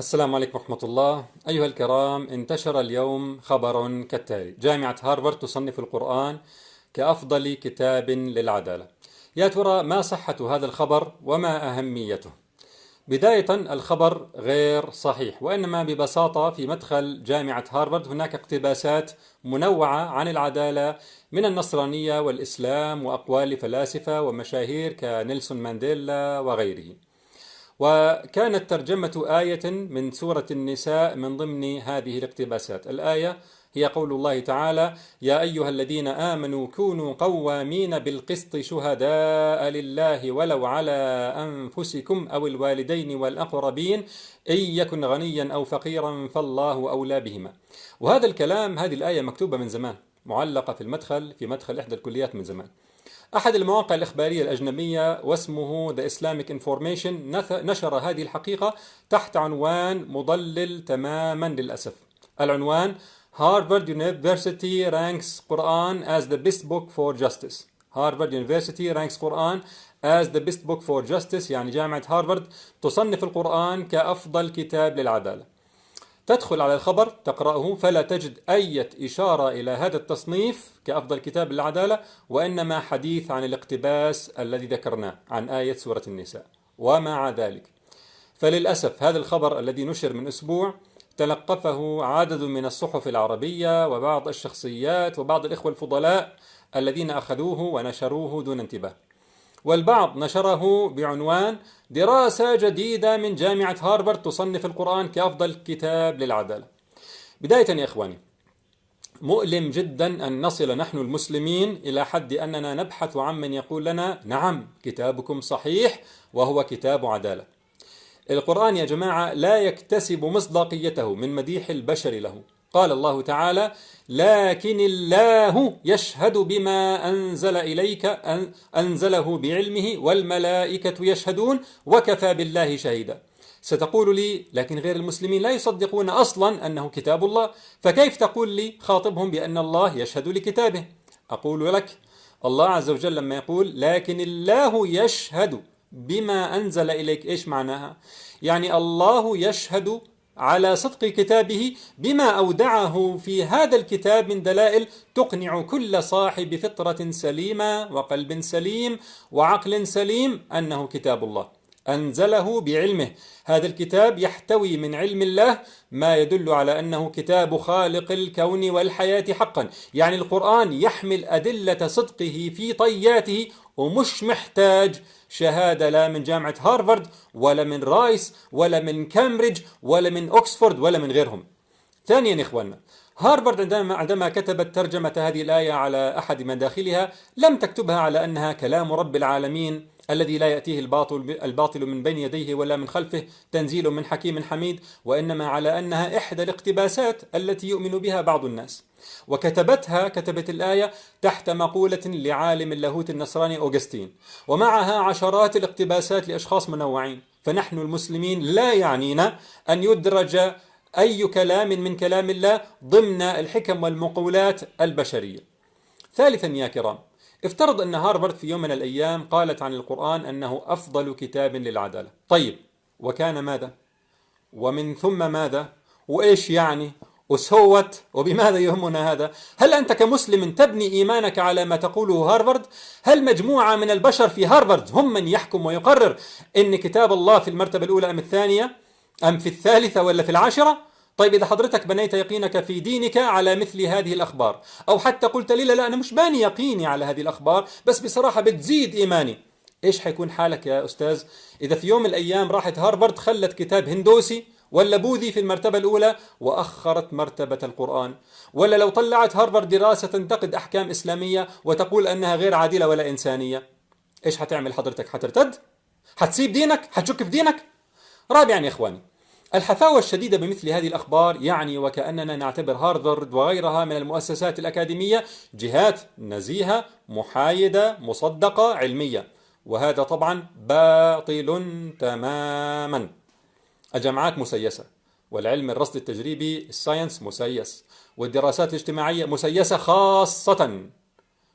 السلام عليكم ورحمة الله. أيها الكرام انتشر اليوم خبر كالتالي. جامعة هارفارد تصنف القرآن كأفضل كتاب للعدالة. يا ترى ما صحة هذا الخبر وما أهميته؟ بداية الخبر غير صحيح وإنما ببساطة في مدخل جامعة هارفارد هناك اقتباسات منوعة عن العدالة من النصرانية والإسلام وأقوال فلاسفة ومشاهير كنيلسون مانديلا وغيره. وكانت ترجمة آية من سورة النساء من ضمن هذه الاقتباسات. الآية هي قول الله تعالى يا أيها الذين آمنوا كونوا قوامين بالقسط شهداء لله ولو على أنفسكم أو الوالدين والأقربين إن يكن غنيا أو فقيرا فالله أولى بهما. وهذا الكلام هذه الآية مكتوبة من زمان معلقة في المدخل في مدخل إحدى الكليات من زمان. أحد المواقع الإخبارية الأجنبية واسمه The Islamic Information نشر هذه الحقيقة تحت عنوان مضلل تماما للأسف العنوان Harvard University ranks Quran as the best book for justice Harvard University ranks Quran as the best book for justice يعني جامعة هارفارد تصنف القرآن كأفضل كتاب للعدالة تدخل على الخبر تقرأه فلا تجد أي إشارة إلى هذا التصنيف كأفضل كتاب للعدالة وإنما حديث عن الاقتباس الذي ذكرناه عن آية سورة النساء. ومع ذلك فللأسف هذا الخبر الذي نشر من أسبوع تلقفه عدد من الصحف العربية وبعض الشخصيات وبعض الإخوة الفضلاء الذين أخذوه ونشروه دون انتباه. والبعض نشره بعنوان دراسة جديدة من جامعة هارفارد تصنف القرآن كأفضل كتاب للعدالة. بداية يا إخواني مؤلم جدا أن نصل نحن المسلمين إلى حد أننا نبحث عن من يقول لنا نعم كتابكم صحيح وهو كتاب عدالة. القرآن يا جماعة لا يكتسب مصداقيته من مديح البشر له. قال الله تعالى لكن الله يشهد بما أنزل إليك أنزله بعلمه والملائكة يشهدون وكفى بالله شهيدا. ستقول لي لكن غير المسلمين لا يصدقون أصلا أنه كتاب الله. فكيف تقول لي خاطبهم بأن الله يشهد لكتابه؟ أقول لك الله عز وجل لما يقول لكن الله يشهد بما أنزل إليك. إيش معناها؟ يعني الله يشهد على صدق كتابه بما أودعه في هذا الكتاب من دلائل تقنع كل صاحب فطرة سليمة وقلب سليم وعقل سليم أنه كتاب الله أنزله بعلمه. هذا الكتاب يحتوي من علم الله ما يدل على أنه كتاب خالق الكون والحياة حقا. يعني القرآن يحمل أدلة صدقه في طياته ومش محتاج شهادة لا من جامعة هارفارد ولا من رايس ولا من كامبريدج ولا من أكسفورد ولا من غيرهم. ثانيا إخواننا عندما عندما كتبت ترجمة هذه الآية على أحد مداخلها لم تكتبها على أنها كلام رب العالمين الذي لا يأتيه الباطل, الباطل من بين يديه ولا من خلفه تنزيل من حكيم حميد وإنما على أنها إحدى الاقتباسات التي يؤمن بها بعض الناس. وكتبتها كتبت الآية تحت مقولة لعالم اللاهوت النصراني أوغستين ومعها عشرات الاقتباسات لأشخاص منوعين. فنحن المسلمين لا يعنينا أن يدرج أي كلام من كلام الله ضمن الحكم والمقولات البشرية ثالثا يا كرام افترض أن هارفارد في يوم من الأيام قالت عن القرآن أنه أفضل كتاب للعدالة طيب وكان ماذا؟ ومن ثم ماذا؟ وإيش يعني؟ وسوت وبماذا يهمنا هذا؟ هل أنت كمسلم تبني إيمانك على ما تقوله هارفارد؟ هل مجموعة من البشر في هارفارد هم من يحكم ويقرر إن كتاب الله في المرتبة الأولى أم الثانية؟ أم في الثالثة ولا في العاشرة؟ طيب إذا حضرتك بنيت يقينك في دينك على مثل هذه الأخبار أو حتى قلت لي لا, لا أنا مش باني يقيني على هذه الأخبار بس بصراحة بتزيد إيماني. إيش حيكون حالك يا أستاذ؟ إذا في يوم من الأيام راحت هارفارد خلت كتاب هندوسي ولا بوذي في المرتبة الأولى وأخرت مرتبة القرآن ولا لو طلعت هارفارد دراسة تنتقد أحكام إسلامية وتقول أنها غير عادلة ولا إنسانية. إيش حتعمل حضرتك؟ حترتد؟ حتسيب دينك؟ حتشك في دينك؟ رابعا يا إخواني الحفاوة الشديدة بمثل هذه الأخبار يعني وكأننا نعتبر هارفارد وغيرها من المؤسسات الأكاديمية جهات نزيهة محايدة مصدقة علمية. وهذا طبعا باطل تماما. الجامعات مسيسة والعلم الرصد التجريبي الساينس مسيس والدراسات الاجتماعية مسيسة خاصة.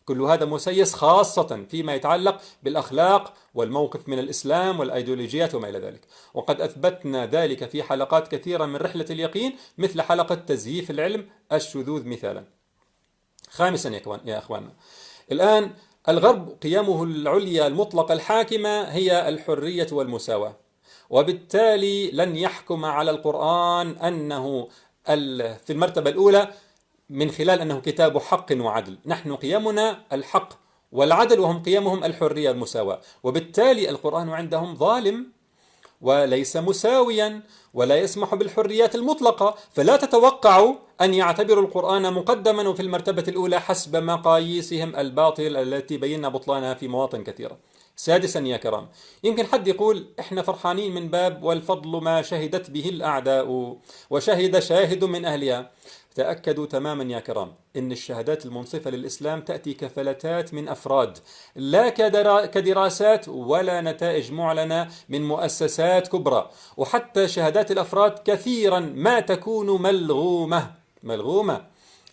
كل هذا مسيس خاصة فيما يتعلق بالأخلاق والموقف من الإسلام والأيديولوجيات وما إلى ذلك. وقد أثبتنا ذلك في حلقات كثيرة من رحلة اليقين مثل حلقة تزييف العلم الشذوذ مثالا. خامسا يا أخواننا الآن الغرب قيمه العليا المطلقة الحاكمة هي الحرية والمساواة. وبالتالي لن يحكم على القرآن أنه في المرتبة الأولى من خلال أنه كتاب حق وعدل. نحن قيمنا الحق والعدل وهم قيمهم الحرية والمساواة وبالتالي القرآن عندهم ظالم وليس مساويا ولا يسمح بالحريات المطلقة. فلا تتوقعوا أن يعتبروا القرآن مقدما وفي المرتبة الأولى حسب مقاييسهم الباطل التي بينا بطلانها في مواطن كثيرة. سادسا يا كرام. يمكن حد يقول إحنا فرحانين من باب والفضل ما شهدت به الأعداء وشهد شاهد من أهلها. تأكدوا تماما يا كرام إن الشهادات المنصفة للإسلام تأتي كفلتات من أفراد لا كدراسات ولا نتائج معلنة من مؤسسات كبرى. وحتى شهادات الأفراد كثيرا ما تكون ملغومة ملغومة.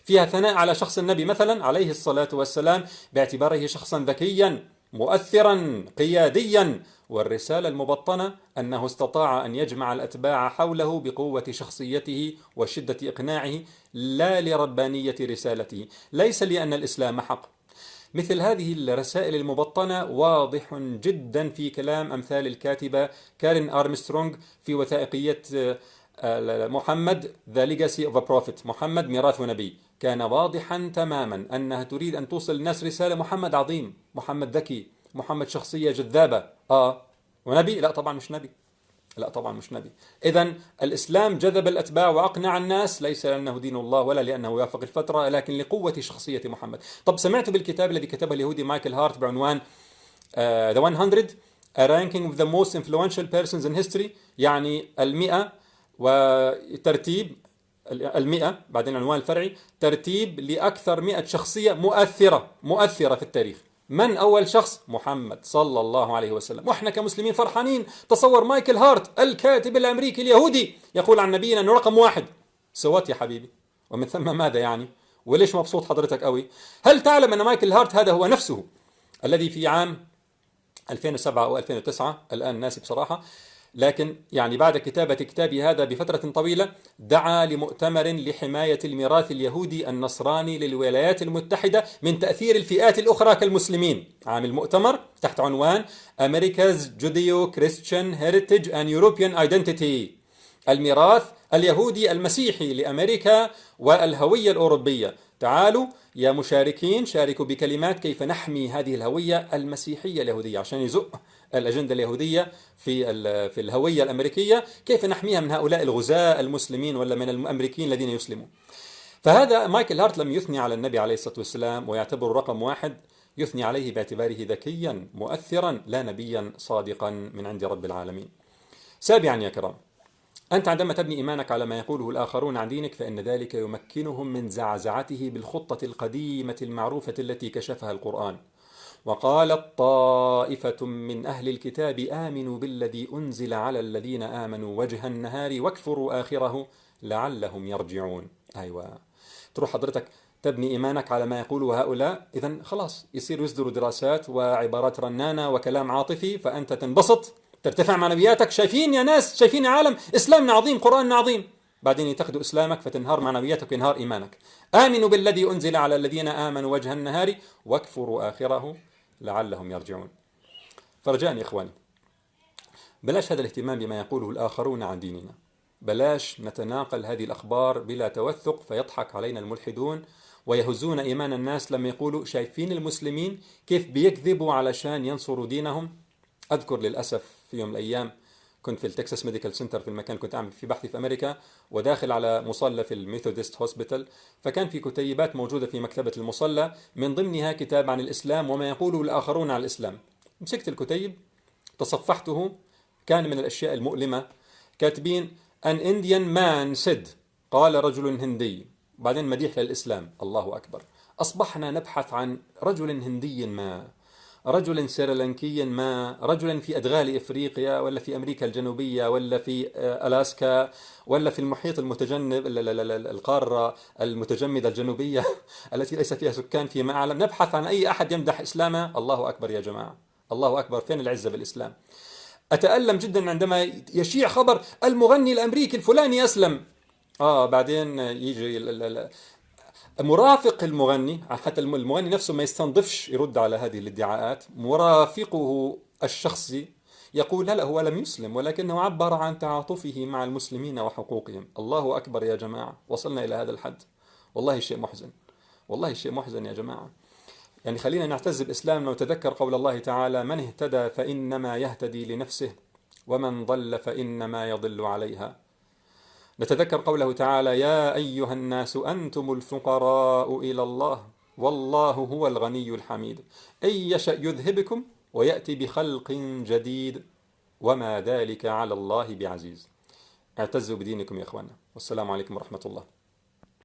فيها ثناء على شخص النبي مثلا عليه الصلاة والسلام باعتباره شخصا ذكيا. مؤثرا قياديا. والرسالة المبطنة أنه استطاع أن يجمع الأتباع حوله بقوة شخصيته وشدة إقناعه لا لربانية رسالته. ليس لأن الإسلام حق. مثل هذه الرسائل المبطنة واضح جدا في كلام أمثال الكاتبة كارين أرمسترونغ في وثائقية آه، محمد The Legacy of a Prophet محمد ميراث نبي. كان واضحا تماما أنها تريد أن توصل الناس رسالة محمد عظيم محمد ذكي محمد شخصية جذابة. آه. ونبي؟ لا طبعا مش نبي. لا طبعا مش نبي. إذا الإسلام جذب الأتباع وأقنع الناس. ليس لأنه دين الله ولا لأنه يوافق الفطرة لكن لقوة شخصية محمد. طب سمعت بالكتاب الذي كتبه اليهودي مايكل هارت بعنوان uh, The 100 A Ranking of the Most Influential Persons in History يعني المئة وترتيب المئة بعدين العنوان الفرعي ترتيب لأكثر مئة شخصية مؤثرة مؤثرة في التاريخ. من أول شخص؟ محمد صلى الله عليه وسلم. وإحنا كمسلمين فرحانين. تصور مايكل هارت الكاتب الأمريكي اليهودي يقول عن نبينا أنه رقم واحد. سوات يا حبيبي؟ ومن ثم ماذا يعني؟ وليش مبسوط حضرتك قوي؟ هل تعلم أن مايكل هارت هذا هو نفسه؟ الذي في عام 2007 أو 2009 الآن ناسي بصراحة. لكن يعني بعد كتابة كتابي هذا بفترة طويلة دعا لمؤتمر لحماية الميراث اليهودي النصراني للولايات المتحدة من تأثير الفئات الأخرى كالمسلمين. عام المؤتمر تحت عنوان America's Judeo-Christian Heritage and European Identity. الميراث اليهودي المسيحي لأمريكا والهوية الأوروبية. تعالوا يا مشاركين شاركوا بكلمات كيف نحمي هذه الهوية المسيحية اليهودية عشان يزق الأجندة اليهودية في في الهوية الأمريكية كيف نحميها من هؤلاء الغزاة المسلمين ولا من الأمريكيين الذين يسلمون؟ فهذا مايكل هارت لم يثني على النبي عليه الصلاة والسلام ويعتبر رقم واحد يثني عليه باعتباره ذكيا مؤثرا لا نبيا صادقا من عند رب العالمين. سابعا يا كرام أنت عندما تبني إيمانك على ما يقوله الآخرون عن دينك فإن ذلك يمكنهم من زعزعته بالخطة القديمة المعروفة التي كشفها القرآن. وقالت طائفة من أهل الكتاب آمنوا بالذي أنزل على الذين آمنوا وجه النهار واكفروا آخره لعلهم يرجعون. أيوة. تروح حضرتك تبني إيمانك على ما يقوله هؤلاء. إذا خلاص يصير يصدروا دراسات وعبارات رنانة وكلام عاطفي فأنت تنبسط ترتفع معنوياتك شايفين يا ناس شايفين يا عالم إسلامنا عظيم قرآننا عظيم. بعدين يتخذوا إسلامك فتنهار معنوياتك وينهار إيمانك. آمنوا بالذي أنزل على الذين آمنوا وجه النهار واكفروا آخره لعلهم يرجعون. فرجاء يا إخواني بلاش هذا الاهتمام بما يقوله الآخرون عن ديننا. بلاش نتناقل هذه الأخبار بلا توثق فيضحك علينا الملحدون ويهزون إيمان الناس لما يقولوا شايفين المسلمين كيف بيكذبوا علشان ينصروا دينهم. أذكر للأسف في يوم الأيام كنت في ال Texas Medical Center في المكان كنت أعمل في بحثي في أمريكا وداخل على مصلى في ال Methodist Hospital. فكان في كتيبات موجودة في مكتبة المصلى من ضمنها كتاب عن الإسلام وما يقوله الآخرون عن الإسلام. مسكت الكتيب تصفحته كان من الأشياء المؤلمة. كاتبين an Indian man said قال رجل هندي. بعدين مديح للإسلام. الله أكبر. أصبحنا نبحث عن رجل هندي ما. رجلا سريلانكيا ما رجلا في أدغال إفريقيا ولا في أمريكا الجنوبية ولا في آه، ألاسكا ولا في المحيط المتجنب القارة المتجمدة الجنوبية التي ليس فيها سكان فيما أعلم. نبحث عن أي أحد يمدح إسلامه. الله أكبر يا جماعة. الله أكبر. فين العزة بالإسلام؟ أتألم جدا عندما يشيع خبر المغني الأمريكي الفلاني أسلم. آه بعدين يجي مرافق المغني حتى المغني نفسه ما يستنضفش يرد على هذه الادعاءات. مرافقه الشخصي يقول لا هو لم يسلم ولكنه عبر عن تعاطفه مع المسلمين وحقوقهم. الله أكبر يا جماعة وصلنا إلى هذا الحد. والله شيء محزن والله شيء محزن يا جماعة. يعني خلينا نعتز بإسلامنا ونتذكر قول الله تعالى من اهتدى فإنما يهتدي لنفسه ومن ضل فإنما يضل عليها. نتذكر قوله تعالى يا أيها الناس أنتم الفقراء إلى الله والله هو الغني الحميد. إن يشأ يذهبكم ويأتي بخلق جديد وما ذلك على الله بعزيز. اعتزوا بدينكم يا إخوانا والسلام عليكم ورحمة الله.